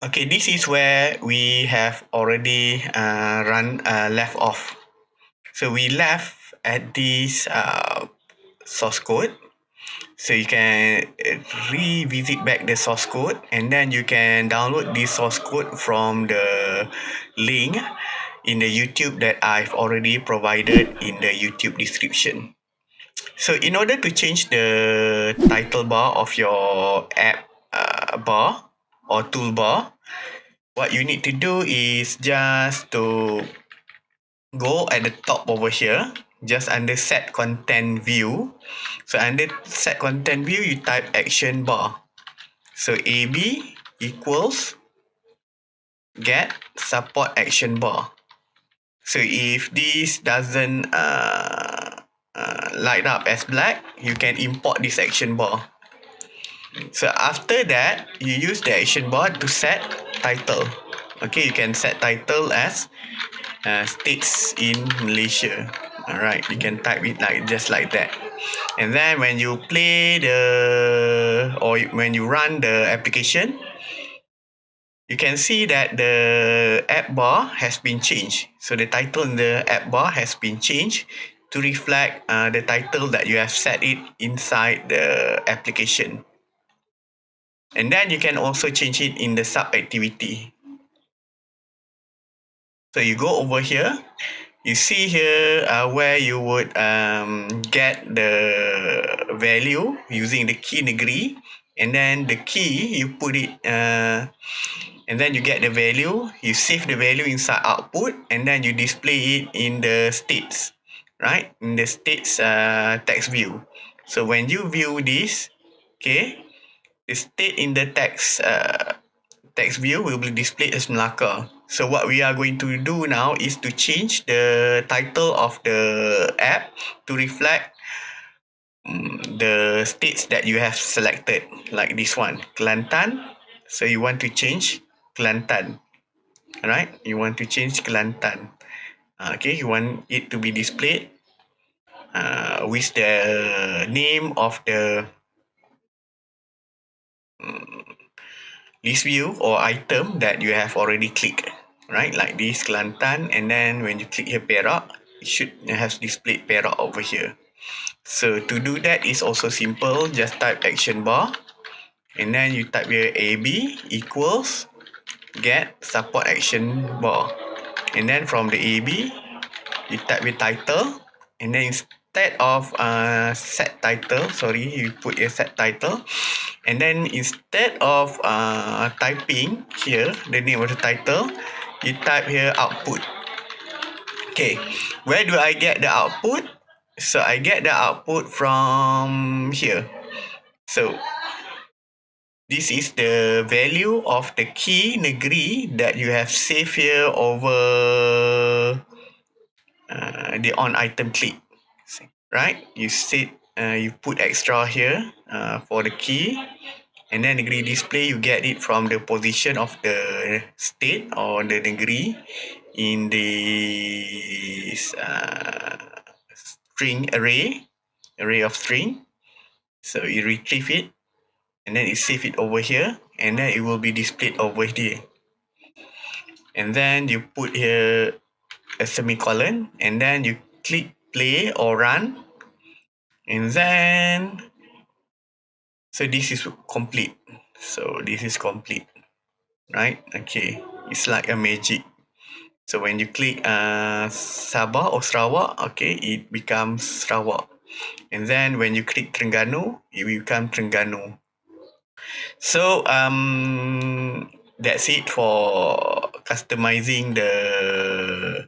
Okay, this is where we have already uh, run uh, left off. So we left at this uh, source code. So you can uh, revisit back the source code and then you can download this source code from the link in the YouTube that I've already provided in the YouTube description. So in order to change the title bar of your app uh, bar or toolbar, what you need to do is just to go at the top over here, just under set content view. So under set content view, you type action bar. So AB equals get support action bar. So if this doesn't uh, uh, light up as black, you can import this action bar. So after that, you use the action bar to set title. Okay, you can set title as uh, states in Malaysia. Alright, you can type it like just like that. And then when you play the or when you run the application, you can see that the app bar has been changed. So the title in the app bar has been changed to reflect uh, the title that you have set it inside the application. And then you can also change it in the sub activity. So you go over here, you see here uh, where you would um, get the value using the key negeri and then the key you put it uh, and then you get the value, you save the value inside output and then you display it in the states, right? In the states uh, text view. So when you view this, okay, the state in the text uh, text view will be displayed as Melaka. So what we are going to do now is to change the title of the app to reflect um, the states that you have selected, like this one, Kelantan. So you want to change Kelantan. Alright, you want to change Kelantan. Uh, okay, you want it to be displayed uh, with the name of the list view or item that you have already clicked right? Like this Kelantan and then when you click here Perak it should have displayed Perak over here. So to do that is also simple. Just type action bar and then you type here AB equals get support action bar. And then from the AB you type the title and then instead of uh, set title sorry you put your set title and then instead of uh, typing here the name of the title you type here output. Okay where do I get the output? So I get the output from here. So this is the value of the key negeri that you have saved here over uh, the on item click right? You set uh, you put extra here uh, for the key and then negeri display you get it from the position of the state or the negeri in this uh, string array array of string. So you retrieve it and then you save it over here and then it will be displayed over here. And then you put here a semicolon and then you click play or run. And then so this is complete. So this is complete right? Okay it's like a magic. So when you click uh, Sabah or Sarawak okay it becomes Sarawak. And then when you click Terengganu it will become Terengganu. So um that's it for customizing the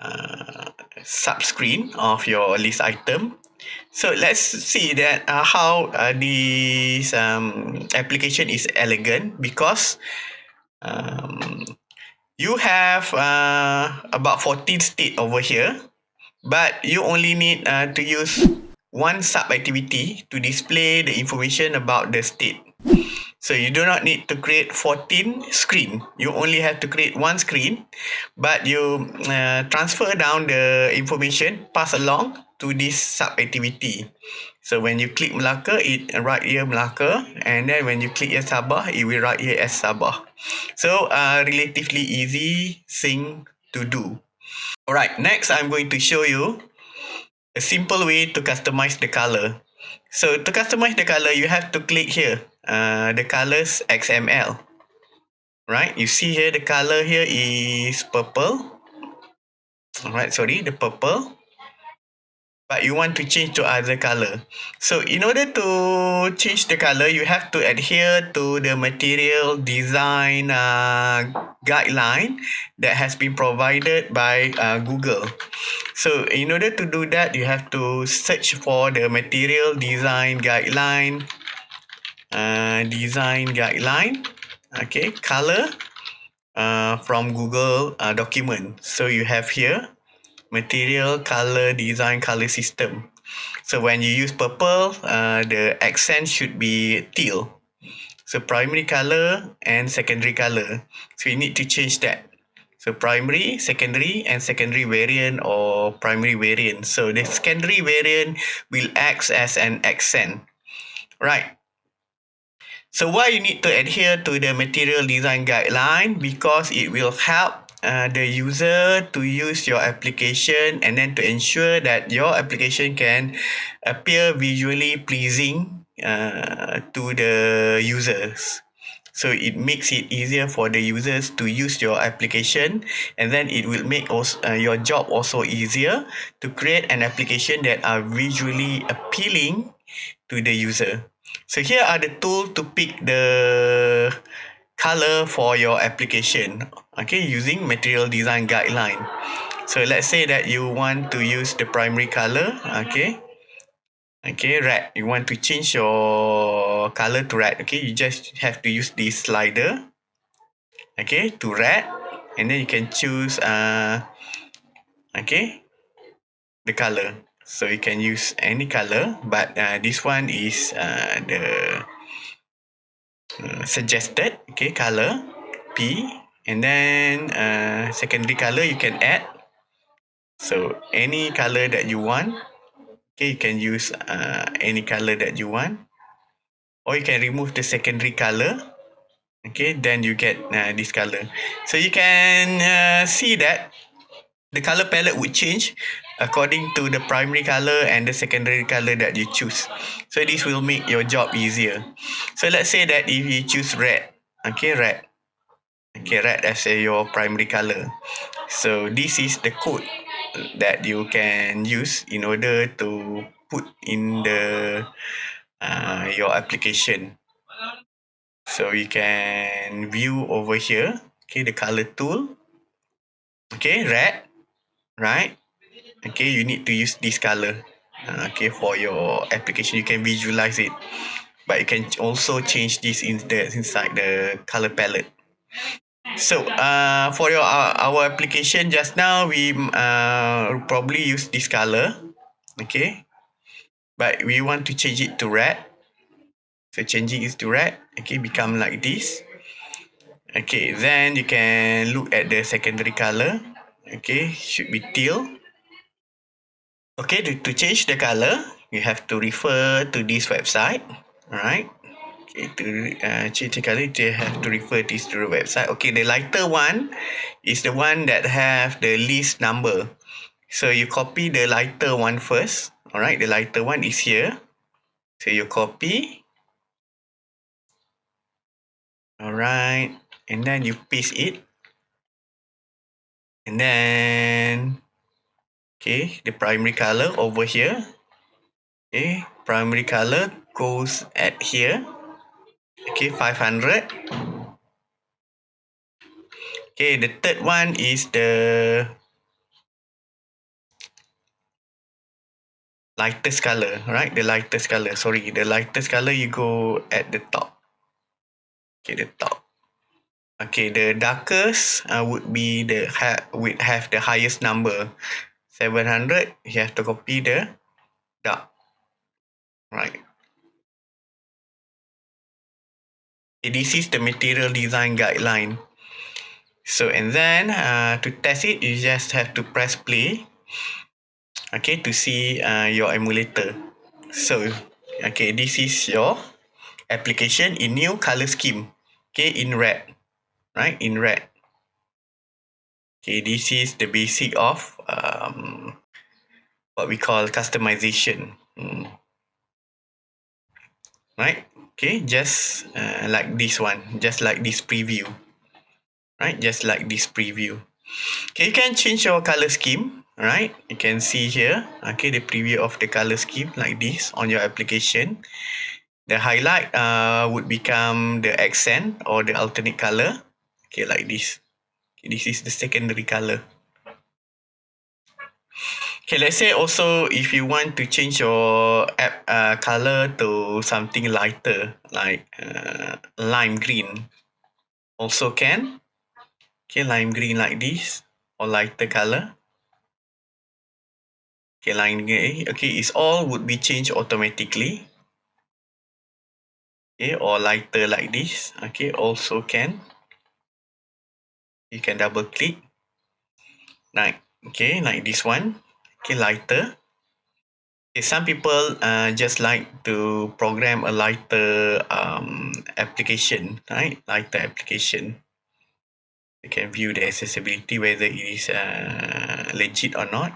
uh, sub screen of your list item. So let's see that uh, how uh, this um, application is elegant because um, you have uh, about 14 state over here but you only need uh, to use one sub activity to display the information about the state so you do not need to create 14 screen. You only have to create one screen, but you uh, transfer down the information, pass along to this sub activity. So when you click Melaka, it write here Melaka, and then when you click here Sabah, it will write here as Sabah. So uh, relatively easy thing to do. Alright, next I'm going to show you a simple way to customize the color. So to customize the color, you have to click here, uh, the colors XML. Right, you see here the color here is purple. Alright, sorry, the purple but you want to change to other color. So in order to change the color, you have to adhere to the material design uh, guideline that has been provided by uh, Google. So in order to do that, you have to search for the material design guideline, uh, design guideline, okay, color uh, from Google uh, document. So you have here material color design color system. So when you use purple uh, the accent should be teal. So primary color and secondary color. So you need to change that. So primary secondary and secondary variant or primary variant. So the secondary variant will act as an accent. Right so why you need to adhere to the material design guideline because it will help uh, the user to use your application and then to ensure that your application can appear visually pleasing uh, to the users. So it makes it easier for the users to use your application and then it will make also, uh, your job also easier to create an application that are visually appealing to the user. So here are the tools to pick the color for your application. Okay using material design guideline. So let's say that you want to use the primary color. Okay. Okay red. You want to change your color to red. Okay you just have to use this slider. Okay to red. And then you can choose uh okay the color so you can use any color but uh, this one is uh, the uh, suggested okay color P. And then uh, secondary color you can add. So any color that you want okay you can use uh, any color that you want. Or you can remove the secondary color okay then you get uh, this color so you can uh, see that the color palette would change according to the primary color and the secondary color that you choose. So this will make your job easier. So let's say that if you choose red okay red. Okay red as your primary color. So this is the code that you can use in order to put in the uh, your application. So you can view over here. Okay the color tool. Okay red right okay you need to use this color. Uh, okay for your application you can visualize it. But you can also change this in the inside the color palette. So uh for your uh, our application just now we uh probably use this color. Okay. But we want to change it to red. So changing it to red okay become like this. Okay then you can look at the secondary color. Okay should be teal Okay, to, to change the color, you have to refer to this website. right? Okay, to uh, change the color, you have to refer this to the website. Okay, the lighter one is the one that have the least number. So you copy the lighter one first. Alright, the lighter one is here. So you copy. Alright, and then you paste it. And then okay the primary color over here. Okay primary color goes at here. Okay 500 okay the third one is the lightest color right? The lightest color sorry the lightest color you go at the top. Okay the top. Okay the darkest uh, would be the ha would have the highest number 700 you have to copy the dark right this is the material design guideline so and then uh, to test it you just have to press play okay to see uh, your emulator So, okay, this is your application in new color scheme. Okay, in red, right? In red. Okay, this is the basic of um, what we call customization. Hmm. Right? Okay, just uh, like this one, just like this preview. Right? Just like this preview. Okay, you can change your color scheme. Right? You can see here, okay, the preview of the color scheme like this on your application. The highlight uh, would become the accent or the alternate color. Okay, like this. This is the secondary color. Okay, let's say also if you want to change your app uh, color to something lighter, like uh, lime green, also can. Okay, lime green like this, or lighter color. Okay, lime green. Okay, it's all would be changed automatically. Okay, or lighter like this. Okay, also can. You can double click. Like, okay, like this one. Okay lighter. Okay some people uh, just like to program a lighter um, application right? Lighter application. You can view the accessibility whether it is uh, legit or not.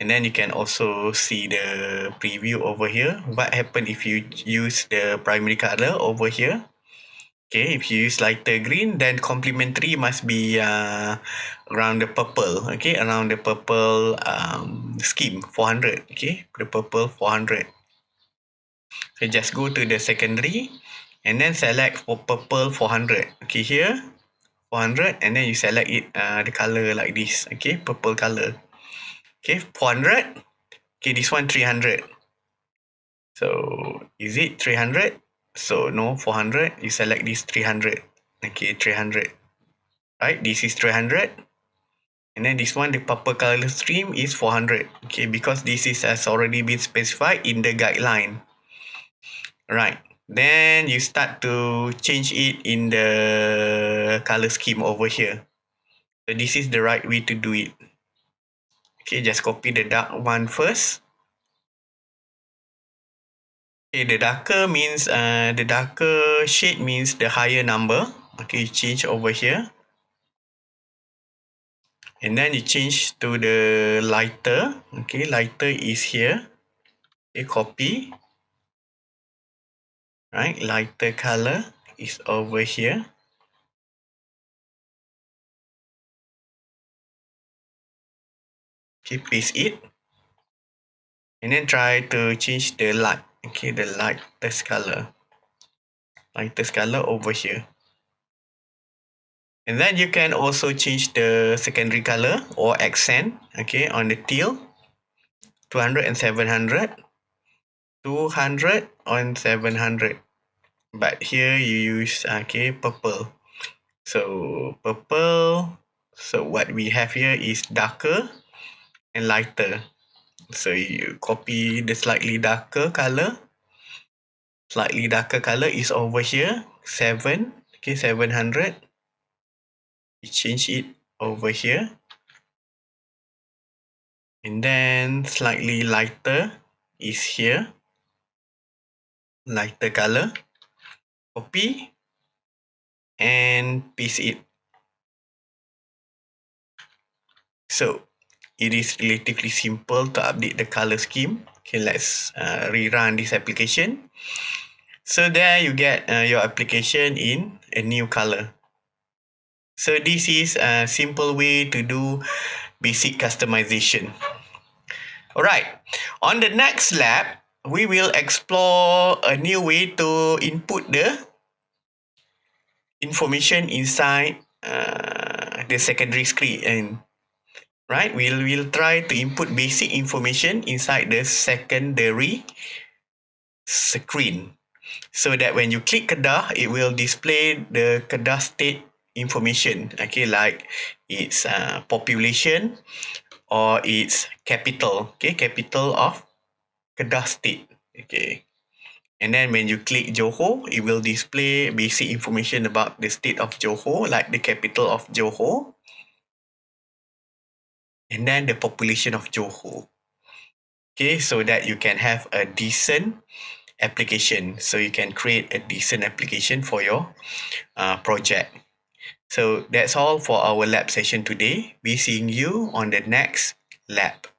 And then you can also see the preview over here. What happen if you use the primary color over here Okay, if you use lighter green, then complementary must be uh, around the purple. Okay, around the purple um, scheme, 400. Okay, the purple 400. So just go to the secondary and then select for purple 400. Okay, here 400 and then you select it uh, the color like this. Okay, purple color. Okay, 400. Okay, this one 300. So is it 300? So no 400, you select this 300. Okay, 300. Right, this is 300. And then this one, the purple color stream is 400. Okay, because this is has already been specified in the guideline. Right. Then you start to change it in the color scheme over here. So this is the right way to do it. Okay, just copy the dark one first. Okay, the darker means uh, the darker shade means the higher number. Okay, you change over here. And then you change to the lighter. Okay, lighter is here. Okay, copy. Right, lighter color is over here. Okay, paste it. And then try to change the light okay the lightest color. Lightest color over here. And then you can also change the secondary color or accent okay on the teal. 200 and 700 200 on 700 but here you use okay purple. So purple. So what we have here is darker and lighter so you copy the slightly darker color slightly darker color is over here. 7 okay 700 you change it over here. And then slightly lighter is here. Lighter color copy and paste it. So it is relatively simple to update the color scheme. Okay, let's uh, rerun this application. So there you get uh, your application in a new color. So this is a simple way to do basic customization. Alright, on the next lab, we will explore a new way to input the information inside uh, the secondary screen and right? We'll we'll try to input basic information inside the secondary screen. So that when you click kedah it will display the kedah state information. Okay like its uh, population or its capital. Okay capital of kedah state. Okay. And then when you click johor it will display basic information about the state of johor like the capital of johor and then the population of Johor. okay so that you can have a decent application. So you can create a decent application for your uh, project. So that's all for our lab session today. Be seeing you on the next lab